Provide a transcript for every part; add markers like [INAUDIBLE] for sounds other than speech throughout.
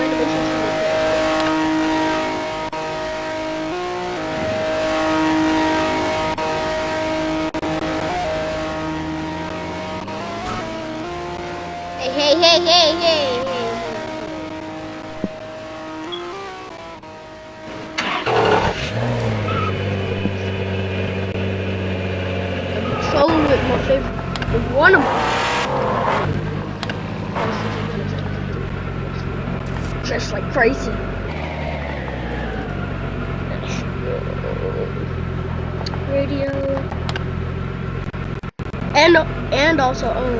hey, hey, hey, hey, with my favorite one of them. Just like crazy. Radio. And and also um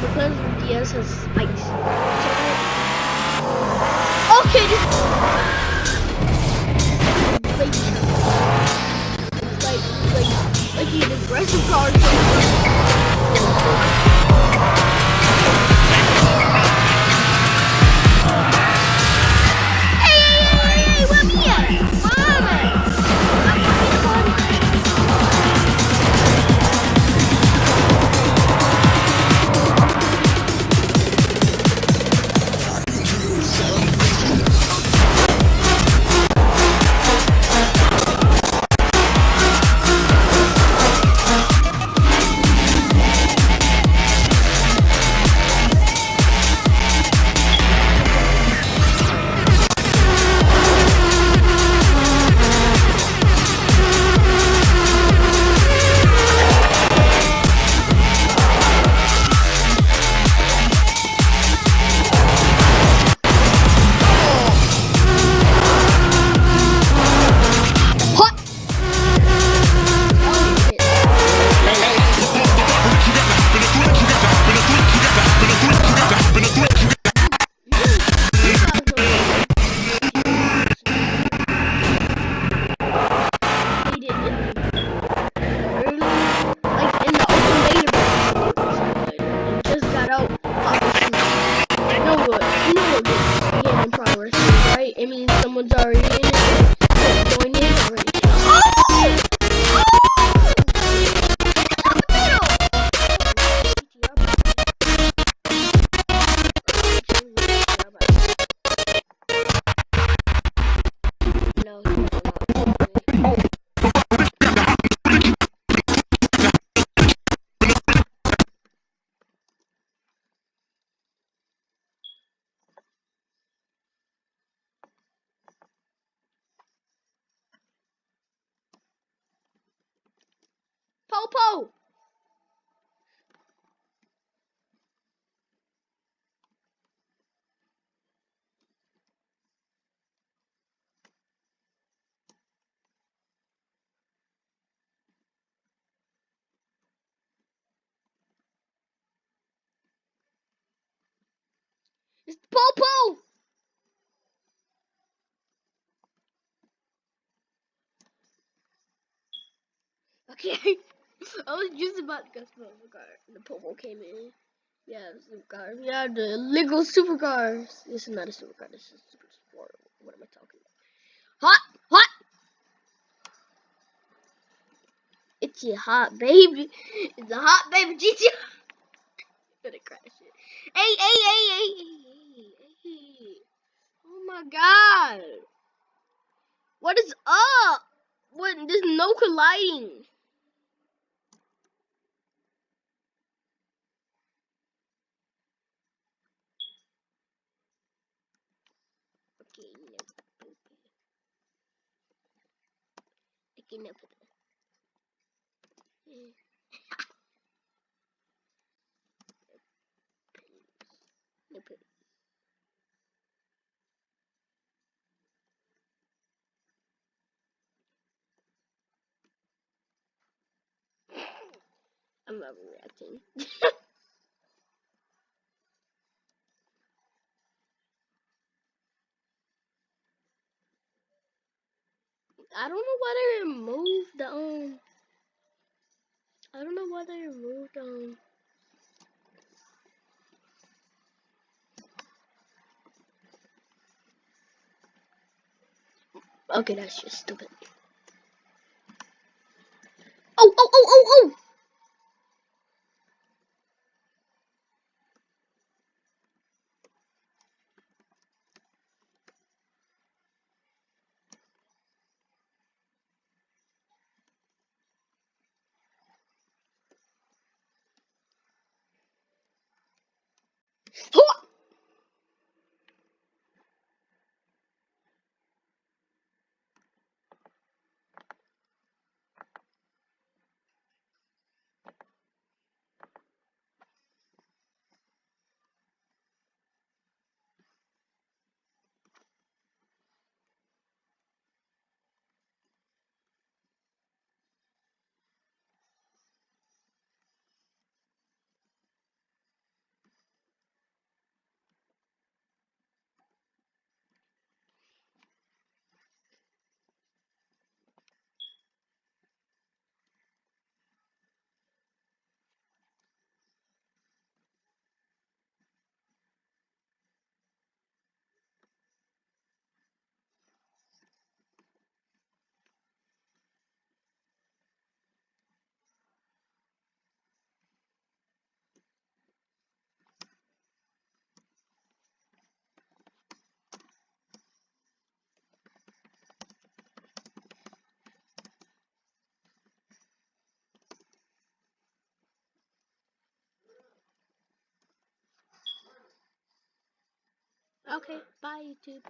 because DS has spikes. Okay, this like like like like the aggressive cars. Okay. [LAUGHS] I was just about to go supercar. And the Popo came in. Yeah, supercar. Yeah, the Lego supercars. This is not a supercar. This is a super sport. What am I talking about? Hot! Hot! It's a hot baby. It's a hot baby [LAUGHS] GT. Gonna crash it. Hey, hey, hey, hey, hey, hey. Oh my god. What is up? What? There's no colliding. can put [LAUGHS] [LAUGHS] I'm overreacting. [LAUGHS] I don't know why they removed the um. I don't know why they removed um. Okay, that's just stupid. Oh, oh, oh, oh, oh! Who Okay, bye YouTube.